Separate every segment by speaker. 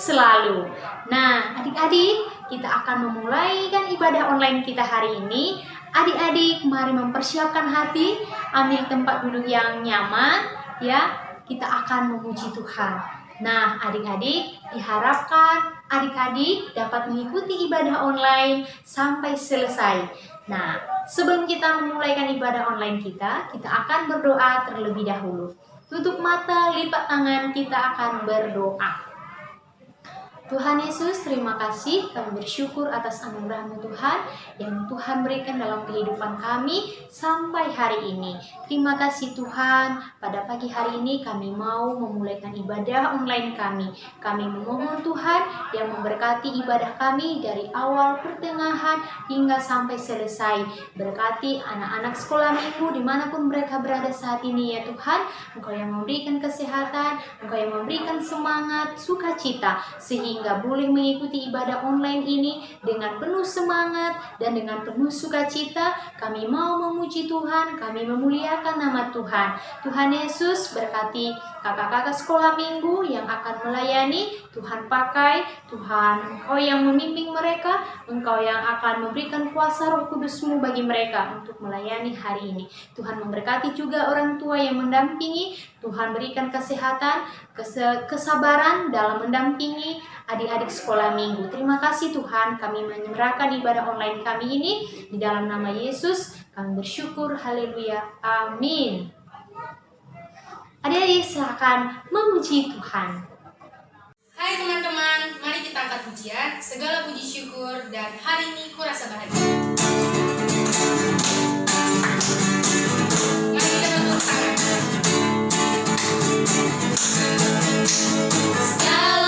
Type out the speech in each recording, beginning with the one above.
Speaker 1: selalu. Nah, adik-adik, kita akan memulai kan ibadah online kita hari ini. Adik-adik, mari mempersiapkan hati, ambil tempat duduk yang nyaman, ya. Kita akan memuji Tuhan. Nah, adik-adik, diharapkan adik-adik dapat mengikuti ibadah online sampai selesai. Nah, sebelum kita memulaikan ibadah online kita, kita akan berdoa terlebih dahulu. Tutup mata, lipat tangan, kita akan berdoa. Tuhan Yesus, terima kasih kami bersyukur atas anugerahmu Tuhan yang Tuhan berikan dalam kehidupan kami sampai hari ini. Terima kasih Tuhan, pada pagi hari ini kami mau memulaikan ibadah online kami. Kami memohon Tuhan yang memberkati ibadah kami dari awal, pertengahan, hingga sampai selesai. Berkati anak-anak sekolah minggu di mana pun mereka berada saat ini ya Tuhan. Engkau yang memberikan kesehatan, Engkau yang memberikan semangat, sukacita, sehingga sehingga boleh mengikuti ibadah online ini dengan penuh semangat dan dengan penuh sukacita. Kami mau memuji Tuhan, kami memuliakan nama Tuhan. Tuhan Yesus berkati kakak-kakak sekolah minggu yang akan melayani. Tuhan pakai, Tuhan Engkau yang memimpin mereka, Engkau yang akan memberikan kuasa roh kudusmu bagi mereka untuk melayani hari ini. Tuhan memberkati juga orang tua yang mendampingi, Tuhan berikan kesehatan, kesabaran dalam mendampingi adik-adik sekolah minggu. Terima kasih Tuhan, kami menyerahkan ibadah online kami ini di dalam nama Yesus. Kami bersyukur, haleluya, amin. Adik-adik silahkan memuji Tuhan.
Speaker 2: Hai teman-teman, mari kita angkat pujian, segala puji syukur, dan hari ini kurasa bahagia.
Speaker 1: Sudah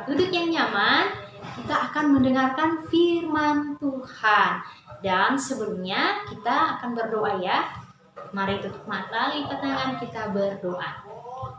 Speaker 1: tempat duduk yang nyaman. Kita akan mendengarkan firman Tuhan. Dan sebelumnya kita akan berdoa ya. Mari tutup mata, lipat tangan kita berdoa.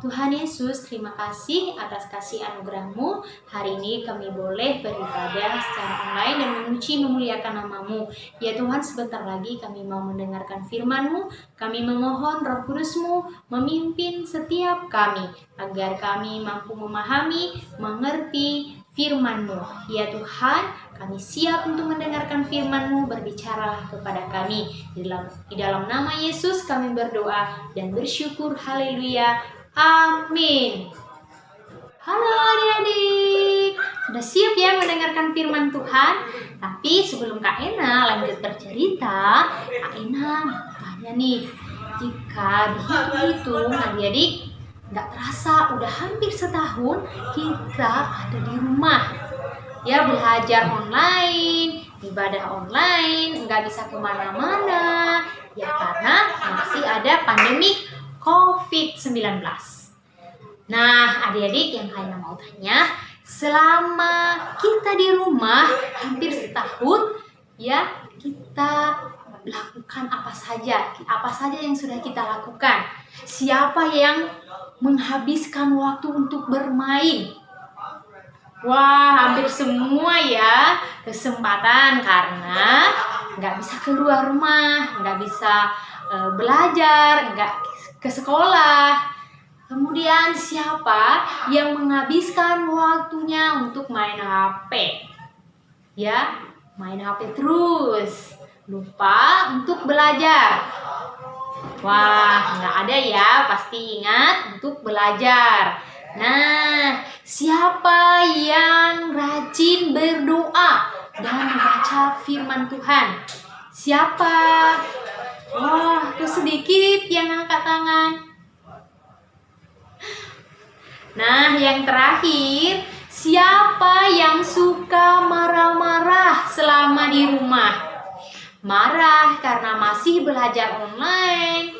Speaker 1: Tuhan Yesus, terima kasih atas kasih anugerahmu. Hari ini kami boleh beribadah secara online dan memuji memuliakan namamu. Ya Tuhan, sebentar lagi kami mau mendengarkan firman-Mu. Kami memohon roh kudus-Mu memimpin setiap kami, agar kami mampu memahami, mengerti firman-Mu. Ya Tuhan, kami siap untuk mendengarkan firman-Mu, berbicaralah kepada kami. Di dalam nama Yesus kami berdoa dan bersyukur. Haleluya. Amin. Halo adik-adik, sudah siap ya mendengarkan firman Tuhan? Tapi sebelum Kak Ena lanjut bercerita, Kak Ena tanya nih, jika dihitung-hitung adik-adik nggak terasa udah hampir setahun kita ada di rumah ya belajar online ibadah online nggak bisa ke mana-mana ya karena masih ada pandemi COVID-19. Nah, adik-adik yang kalian mau tanya, selama kita di rumah hampir setahun, ya kita lakukan apa saja, apa saja yang sudah kita lakukan. Siapa yang menghabiskan waktu untuk bermain? Wah, hampir semua ya kesempatan karena nggak bisa keluar rumah, nggak bisa uh, belajar, nggak ke sekolah. Kemudian siapa yang menghabiskan waktunya untuk main HP? Ya, main HP terus. Lupa untuk belajar. Wah, nggak ada ya, pasti ingat untuk belajar. Nah, siapa yang rajin berdoa dan membaca firman Tuhan? Siapa? Wah, tuh sedikit yang angkat tangan. Nah, yang terakhir, siapa yang suka marah-marah selama di rumah? Marah karena masih belajar online,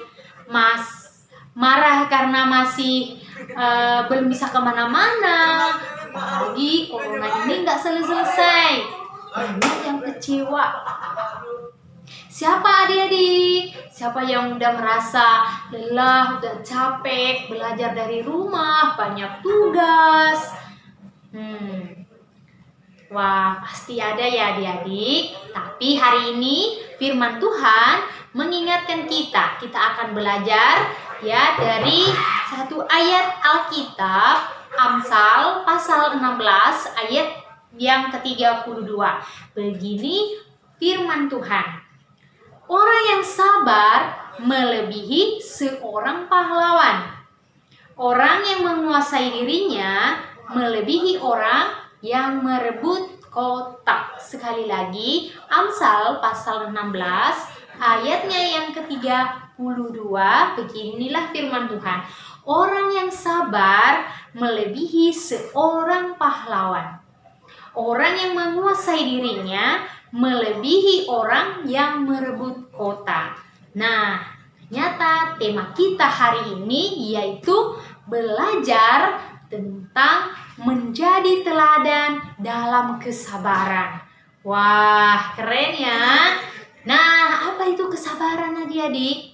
Speaker 1: mas marah karena masih uh, belum bisa ke mana-mana, apalagi corona ini nggak selesai-selesai. Banyak yang kecewa Siapa adik-adik? Siapa yang udah merasa lelah, udah capek, belajar dari rumah, banyak tugas? Hmm. Wah, pasti ada ya adik-adik. Tapi hari ini firman Tuhan mengingatkan kita. Kita akan belajar ya dari satu ayat Alkitab Amsal pasal 16 ayat yang ke-32. Begini firman Tuhan. Orang yang sabar melebihi seorang pahlawan. Orang yang menguasai dirinya melebihi orang yang merebut kota. Sekali lagi, Amsal pasal 16 ayatnya yang ke-32 beginilah firman Tuhan. Orang yang sabar melebihi seorang pahlawan. Orang yang menguasai dirinya melebihi orang yang merebut kota. Nah, nyata tema kita hari ini yaitu belajar tentang menjadi teladan dalam kesabaran. Wah, keren ya. Nah, apa itu kesabaran adik-adik?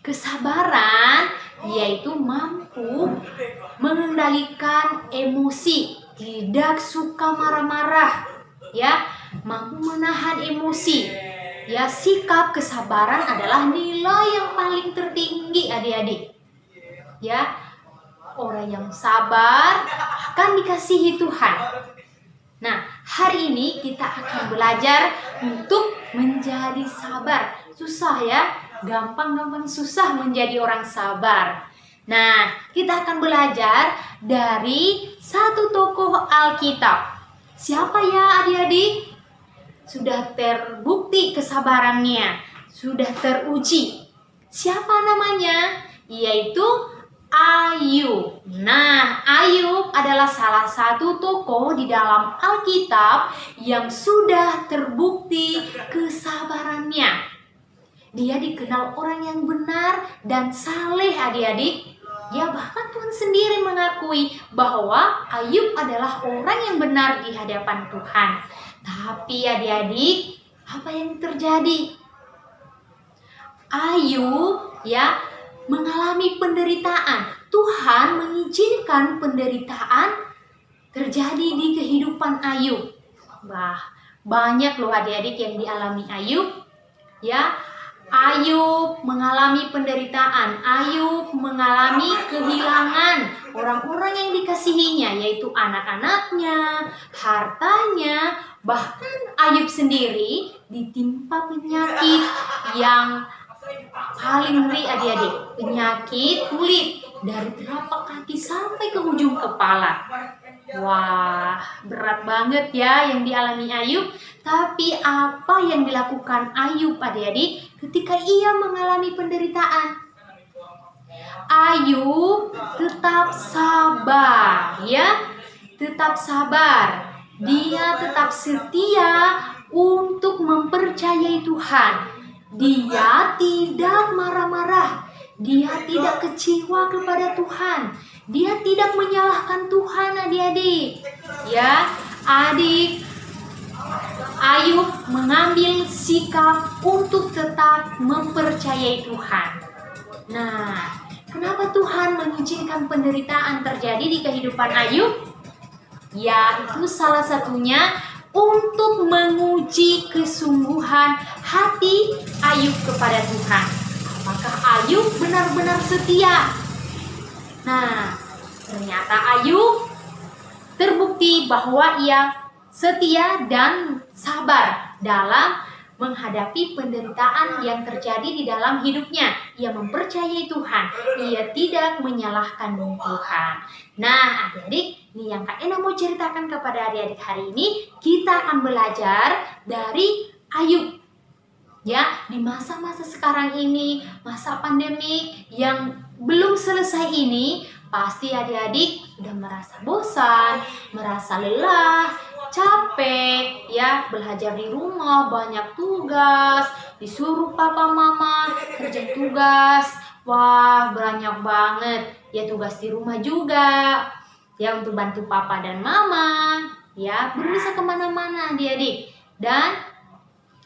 Speaker 1: Kesabaran yaitu mampu mengendalikan emosi, tidak suka marah-marah, ya mampu menahan emosi. Ya, sikap kesabaran adalah nilai yang paling tertinggi adik-adik. Ya, orang yang sabar akan dikasihi Tuhan. Nah, hari ini kita akan belajar untuk menjadi sabar. Susah ya, gampang-gampang susah menjadi orang sabar. Nah, kita akan belajar dari satu tokoh Alkitab. Siapa ya adik-adik? Sudah terbukti kesabarannya, sudah teruji. Siapa namanya? Yaitu Ayub. Nah, Ayub adalah salah satu tokoh di dalam Alkitab yang sudah terbukti kesabarannya. Dia dikenal orang yang benar dan saleh adik-adik. Ya bahkan Tuhan sendiri mengakui bahwa Ayub adalah orang yang benar di hadapan Tuhan. Tapi adik-adik, apa yang terjadi? Ayu ya mengalami penderitaan. Tuhan mengizinkan penderitaan terjadi di kehidupan Ayub. Wah, banyak loh adik-adik yang dialami Ayub. Ya, Ayub mengalami penderitaan, Ayub mengalami kehilangan orang-orang yang dikasihinya, yaitu anak-anaknya, hartanya, bahkan Ayub sendiri ditimpa penyakit yang paling ngeri adik-adik, penyakit kulit dari telapak kaki sampai ke ujung kepala. Wah, berat banget ya yang dialami Ayub. Tapi apa yang dilakukan Ayub adik-adik ketika ia mengalami penderitaan? Ayub tetap sabar ya, tetap sabar. Dia tetap setia untuk mempercayai Tuhan. Dia tidak marah-marah. Dia tidak kecewa kepada Tuhan. Dia tidak menyalahkan Tuhan adik-adik. Ya, adik Ayub mengambil sikap untuk tetap mempercayai Tuhan. Nah, kenapa Tuhan mengizinkan penderitaan terjadi di kehidupan Ayub? Ya, itu salah satunya untuk menguji kesungguhan hati Ayub kepada Tuhan. Apakah Ayub benar-benar setia Nah, ternyata Ayub terbukti bahwa ia setia dan sabar dalam menghadapi penderitaan yang terjadi di dalam hidupnya. Ia mempercayai Tuhan. Ia tidak menyalahkan Tuhan. Nah, adik-adik, ini yang Kak Ena mau ceritakan kepada adik-adik hari ini. Kita akan belajar dari Ayub. Ya, di masa-masa sekarang ini, masa pandemik yang belum selesai ini, pasti adik-adik sudah merasa bosan, merasa lelah, capek, ya belajar di rumah banyak tugas, disuruh papa mama kerja tugas, wah banyak banget. Ya tugas di rumah juga, ya untuk bantu papa dan mama, ya belum bisa ke mana-mana adik-adik. Dan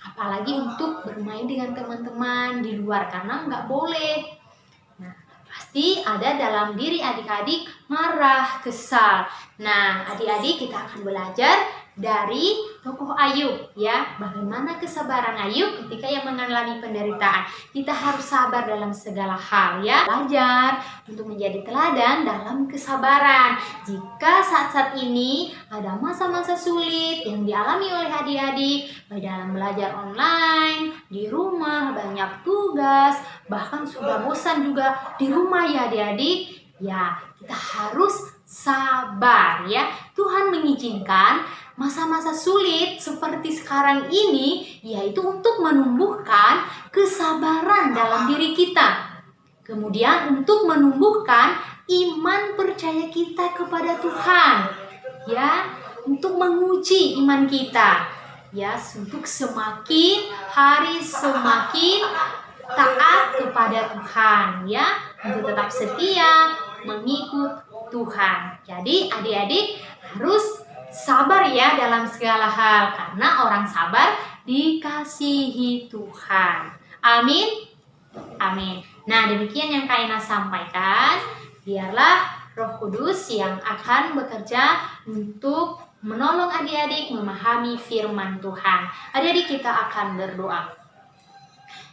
Speaker 1: apalagi untuk bermain dengan teman-teman di luar karena nggak boleh pasti ada dalam diri adik-adik marah, kesal. Nah, adik-adik kita akan belajar dari tokoh Ayub ya. Bagaimana kesabaran Ayub ketika ia mengalami penderitaan? Kita harus sabar dalam segala hal ya. Belajar untuk menjadi teladan dalam kesabaran. Jika saat-saat ini ada masa-masa sulit yang dialami oleh adik-adik baik dalam belajar online di rumah banyak tugas bahkan sudah bosan juga di rumah ya adik-adik ya kita harus sabar ya. Tuhan mengizinkan masa-masa sulit seperti sekarang ini yaitu untuk menumbuhkan kesabaran dalam diri kita. Kemudian untuk menumbuhkan iman percaya kita kepada Tuhan. Ya, untuk menguji iman kita. Ya, untuk semakin hari semakin taat kepada Tuhan ya, untuk tetap setia mengikut Tuhan. Jadi adik-adik harus sabar ya dalam segala hal karena orang sabar dikasihi Tuhan. Amin. Amin. Nah, demikian yang Kak Ina sampaikan. Biarlah Roh Kudus yang akan bekerja untuk menolong adik-adik memahami firman Tuhan. Adik-adik kita akan berdoa.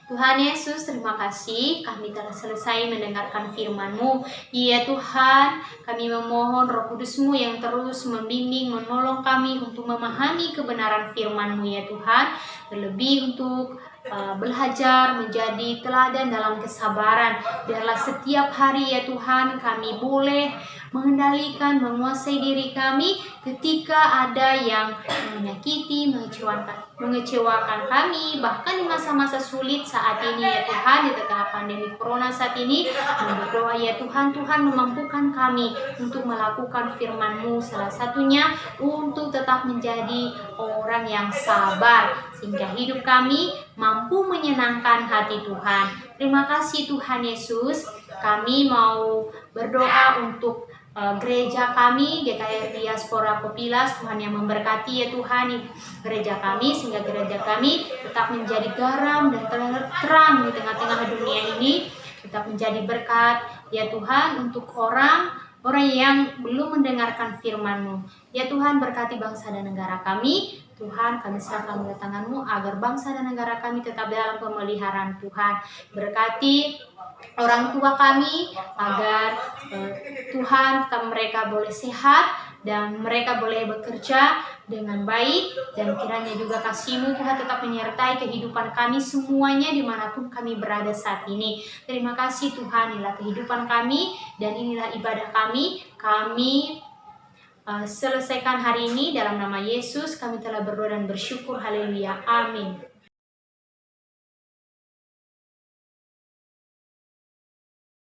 Speaker 1: Tuhan Yesus, terima kasih kami telah selesai mendengarkan firman-Mu. Ya Tuhan, kami memohon roh kudus-Mu yang terus membimbing, menolong kami untuk memahami kebenaran firman-Mu ya Tuhan. Terlebih untuk uh, belajar menjadi teladan dalam kesabaran. Biarlah setiap hari ya Tuhan kami boleh mengendalikan, menguasai diri kami ketika ada yang menyakiti, mengecewakan, mengecewakan kami, bahkan di masa-masa sulit saat ini ya Tuhan, di tengah pandemi Corona saat ini, berdoa ya Tuhan, Tuhan memampukan kami untuk melakukan firman-Mu, salah satunya untuk tetap menjadi orang yang sabar, sehingga hidup kami mampu menyenangkan hati Tuhan. Terima kasih Tuhan Yesus, kami mau berdoa untuk uh, gereja kami GKR Diaspora Kopilas Tuhan yang memberkati ya Tuhan gereja kami sehingga gereja kami tetap menjadi garam dan terang di tengah-tengah dunia ini tetap menjadi berkat ya Tuhan untuk orang orang yang belum mendengarkan firman-Mu. Ya Tuhan berkati bangsa dan negara kami. Tuhan kami serahkan mulai tangan-Mu agar bangsa dan negara kami tetap dalam pemeliharaan Tuhan. Berkati orang tua kami agar uh, Tuhan tetap mereka boleh sehat dan mereka boleh bekerja dengan baik dan kiranya juga kasihmu Tuhan tetap menyertai kehidupan kami semuanya di mana pun kami berada saat ini. Terima kasih Tuhan inilah kehidupan kami dan inilah ibadah kami. Kami selesaikan hari ini dalam nama Yesus kami telah berdoa dan bersyukur. Haleluya. Amin.